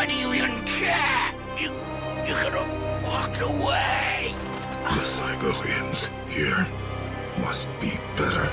Why do you even care? You, you could have walked away. The cycle ends here. Must be better.